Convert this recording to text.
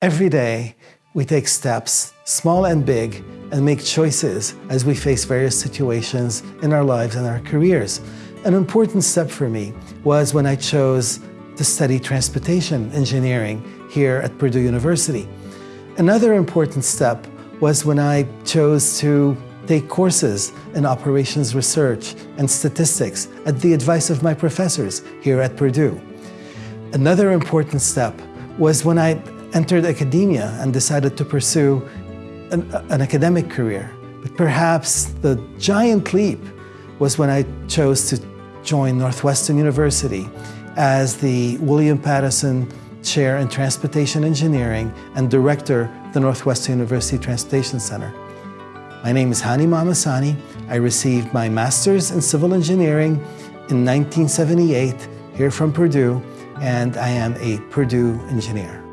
Every day, we take steps, small and big, and make choices as we face various situations in our lives and our careers. An important step for me was when I chose to study transportation engineering here at Purdue University. Another important step was when I chose to take courses in operations research and statistics at the advice of my professors here at Purdue. Another important step was when I entered academia and decided to pursue an, an, academic career. But perhaps the giant leap was when I chose to join Northwestern University as the William Patterson Chair in Transportation Engineering and Director of the Northwestern University Transportation Center. My name is Hani Mahmassani. I received my Master's in Civil Engineering in 1978 here from Purdue, and I am a Purdue engineer.